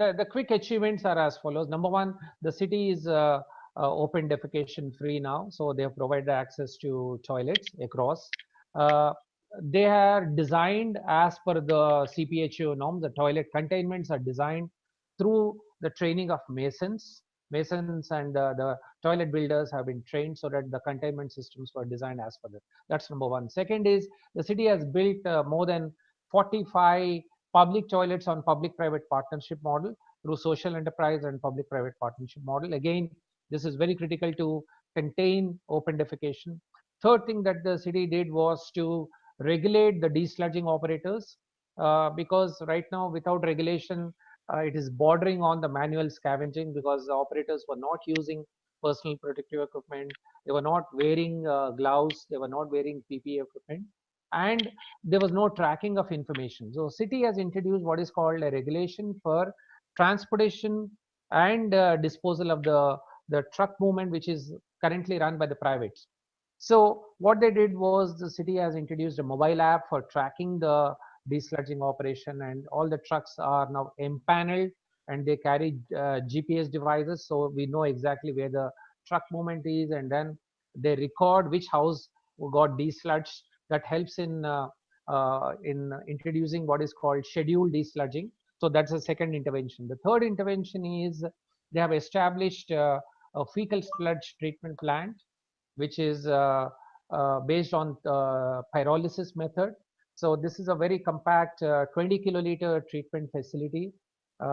the, the quick achievements are as follows. Number one, the city is uh, uh, open defecation free now. So they have provided access to toilets across. Uh, they are designed as per the CPHO norms. The toilet containments are designed through the training of masons. Masons and uh, the toilet builders have been trained so that the containment systems were designed as per that. That's number one. Second is the city has built uh, more than 45 public toilets on public-private partnership model through social enterprise and public-private partnership model. Again, this is very critical to contain open defecation. Third thing that the city did was to regulate the desludging operators uh, because right now without regulation, uh, it is bordering on the manual scavenging because the operators were not using personal protective equipment. They were not wearing uh, gloves. They were not wearing PPE equipment and there was no tracking of information. So city has introduced what is called a regulation for transportation and uh, disposal of the, the truck movement, which is currently run by the privates. So what they did was the city has introduced a mobile app for tracking the desludging operation and all the trucks are now empaneled and they carry uh, GPS devices. So we know exactly where the truck movement is and then they record which house got desludged that helps in uh, uh, in introducing what is called scheduled desludging. So that's the second intervention. The third intervention is they have established uh, a fecal sludge treatment plant, which is uh, uh, based on uh, pyrolysis method. So this is a very compact 20 kiloliter treatment facility,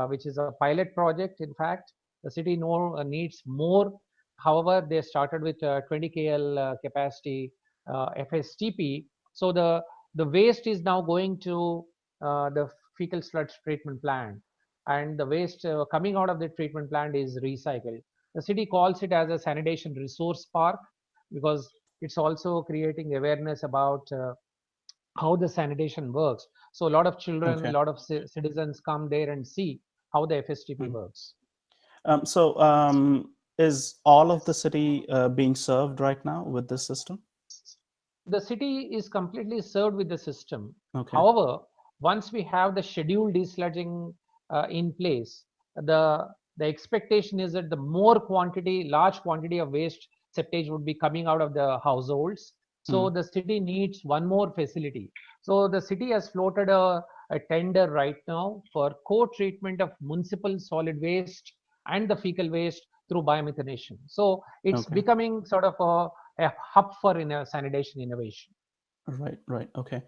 which is a pilot project. In fact, the city no, needs more. However, they started with 20 KL capacity FSTP. So the, the waste is now going to uh, the fecal sludge treatment plant and the waste uh, coming out of the treatment plant is recycled. The city calls it as a sanitation resource park because it's also creating awareness about uh, how the sanitation works. So a lot of children, okay. a lot of citizens come there and see how the FSTP mm. works. Um, so um, is all of the city uh, being served right now with this system? The city is completely served with the system. Okay. However, once we have the scheduled desludging uh, in place, the the expectation is that the more quantity, large quantity of waste septage would be coming out of the households. So mm. the city needs one more facility. So the city has floated a, a tender right now for co-treatment of municipal solid waste and the fecal waste through biomethanation. So it's okay. becoming sort of a a hub for in uh, a sanitation innovation. Right, right, okay.